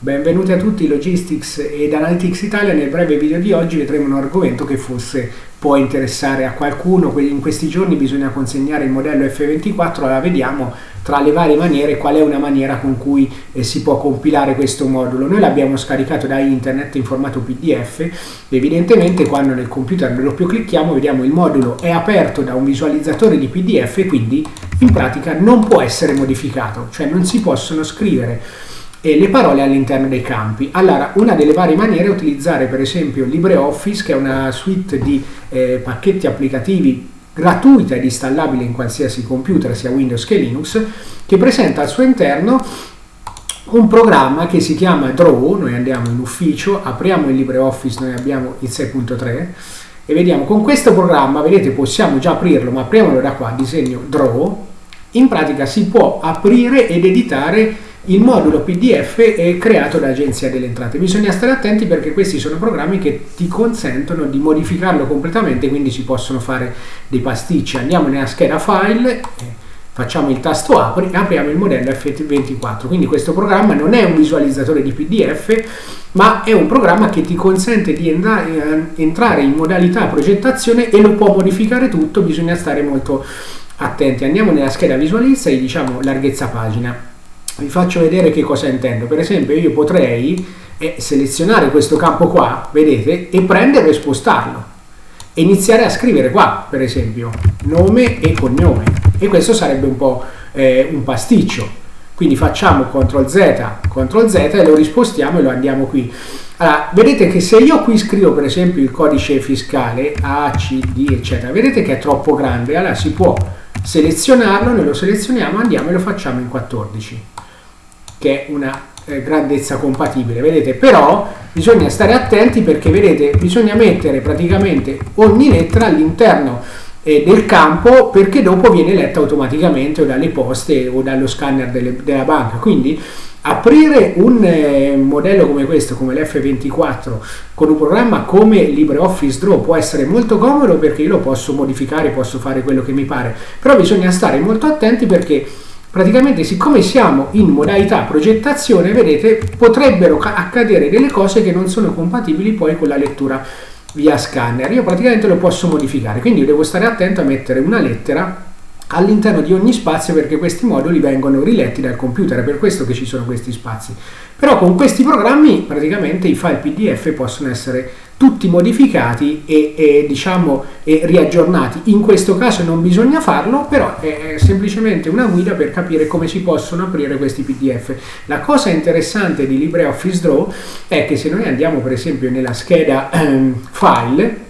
Benvenuti a tutti Logistics ed Analytics Italia. Nel breve video di oggi vedremo un argomento che forse può interessare a qualcuno. In questi giorni bisogna consegnare il modello F24, allora vediamo tra le varie maniere qual è una maniera con cui eh, si può compilare questo modulo. Noi l'abbiamo scaricato da internet in formato PDF, evidentemente quando nel computer doppio clicchiamo vediamo il modulo è aperto da un visualizzatore di PDF quindi in pratica non può essere modificato, cioè non si possono scrivere e le parole all'interno dei campi. Allora, una delle varie maniere è utilizzare per esempio LibreOffice, che è una suite di eh, pacchetti applicativi gratuita ed installabile in qualsiasi computer, sia Windows che Linux, che presenta al suo interno un programma che si chiama Draw, noi andiamo in ufficio, apriamo il LibreOffice, noi abbiamo il 6.3 e vediamo con questo programma, vedete possiamo già aprirlo, ma apriamolo da qua, disegno Draw, in pratica si può aprire ed editare il modulo PDF è creato dall'Agenzia delle Entrate. Bisogna stare attenti perché questi sono programmi che ti consentono di modificarlo completamente, quindi si possono fare dei pasticci. Andiamo nella scheda file, facciamo il tasto apri e apriamo il modello F24. Quindi questo programma non è un visualizzatore di PDF, ma è un programma che ti consente di entrare in modalità progettazione e lo può modificare tutto, bisogna stare molto attenti. Andiamo nella scheda visualizza e diciamo larghezza pagina vi faccio vedere che cosa intendo. Per esempio io potrei eh, selezionare questo campo qua, vedete, e prenderlo e spostarlo. E iniziare a scrivere qua, per esempio, nome e cognome. E questo sarebbe un po' eh, un pasticcio. Quindi facciamo CTRL Z, CTRL Z e lo rispostiamo e lo andiamo qui. Allora, vedete che se io qui scrivo per esempio il codice fiscale A, C, D, eccetera, vedete che è troppo grande, allora si può selezionarlo, noi lo selezioniamo, andiamo e lo facciamo in 14 che è una eh, grandezza compatibile, vedete? Però bisogna stare attenti perché, vedete, bisogna mettere praticamente ogni lettera all'interno eh, del campo perché dopo viene letta automaticamente o dalle poste o dallo scanner delle, della banca. Quindi aprire un eh, modello come questo, come l'F24, con un programma come LibreOffice Draw può essere molto comodo perché io lo posso modificare, posso fare quello che mi pare, però bisogna stare molto attenti perché praticamente siccome siamo in modalità progettazione vedete potrebbero accadere delle cose che non sono compatibili poi con la lettura via scanner. Io praticamente lo posso modificare quindi devo stare attento a mettere una lettera all'interno di ogni spazio perché questi moduli vengono riletti dal computer è per questo che ci sono questi spazi però con questi programmi praticamente i file pdf possono essere tutti modificati e, e, diciamo, e riaggiornati. In questo caso non bisogna farlo, però è semplicemente una guida per capire come si possono aprire questi PDF. La cosa interessante di LibreOffice Draw è che se noi andiamo per esempio nella scheda ehm, File,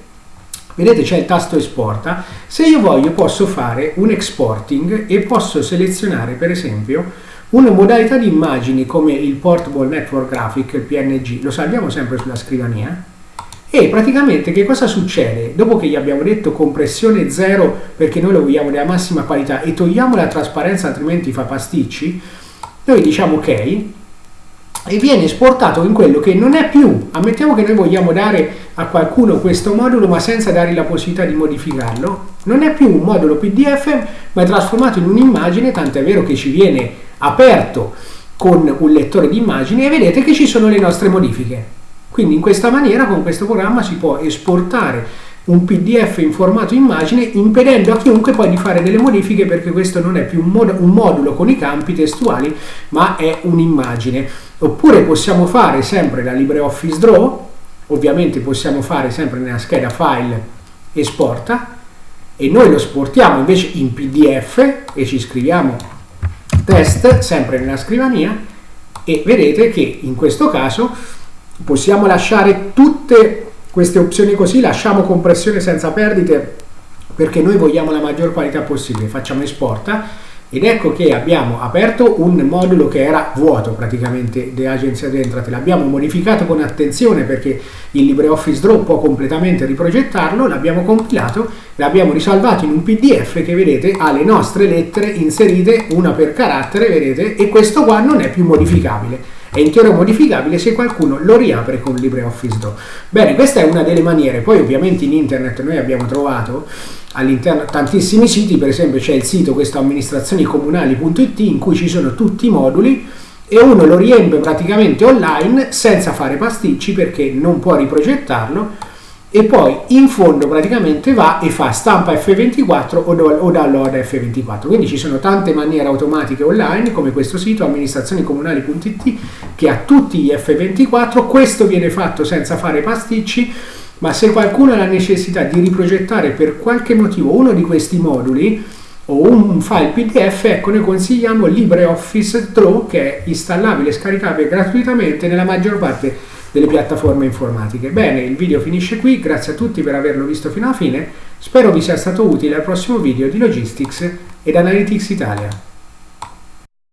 vedete c'è il tasto esporta, se io voglio posso fare un exporting e posso selezionare per esempio una modalità di immagini come il Portable Network Graphic, il PNG, lo salviamo sempre sulla scrivania, e praticamente che cosa succede? Dopo che gli abbiamo detto compressione zero perché noi lo vogliamo della massima qualità e togliamo la trasparenza altrimenti fa pasticci, noi diciamo ok e viene esportato in quello che non è più, ammettiamo che noi vogliamo dare a qualcuno questo modulo ma senza dargli la possibilità di modificarlo, non è più un modulo PDF ma è trasformato in un'immagine, tant'è vero che ci viene aperto con un lettore di immagini e vedete che ci sono le nostre modifiche. Quindi in questa maniera con questo programma si può esportare un pdf in formato immagine impedendo a chiunque poi di fare delle modifiche perché questo non è più un, mod un modulo con i campi testuali ma è un'immagine. Oppure possiamo fare sempre la LibreOffice Draw ovviamente possiamo fare sempre nella scheda file esporta e noi lo esportiamo invece in pdf e ci scriviamo test sempre nella scrivania e vedete che in questo caso possiamo lasciare tutte queste opzioni così, lasciamo compressione senza perdite perché noi vogliamo la maggior qualità possibile, facciamo esporta ed ecco che abbiamo aperto un modulo che era vuoto praticamente dell'agenzia delle entrate, l'abbiamo modificato con attenzione perché il LibreOffice Draw può completamente riprogettarlo, l'abbiamo compilato, l'abbiamo risalvato in un pdf che vedete ha le nostre lettere inserite una per carattere, vedete, e questo qua non è più modificabile è intero modificabile se qualcuno lo riapre con LibreOffice Draw. Bene, questa è una delle maniere, poi ovviamente in internet noi abbiamo trovato all'interno tantissimi siti, per esempio c'è il sito questo amministrazioниcomunali.it in cui ci sono tutti i moduli e uno lo riempie praticamente online senza fare pasticci perché non può riprogettarlo e poi in fondo praticamente va e fa stampa F24 o, do, o download F24 quindi ci sono tante maniere automatiche online come questo sito amministrazionecomunali.it che ha tutti gli F24 questo viene fatto senza fare pasticci ma se qualcuno ha la necessità di riprogettare per qualche motivo uno di questi moduli o un file PDF, ecco noi consigliamo LibreOffice Draw che è installabile e scaricabile gratuitamente nella maggior parte delle piattaforme informatiche. Bene, il video finisce qui, grazie a tutti per averlo visto fino alla fine, spero vi sia stato utile al prossimo video di Logistics ed Analytics Italia.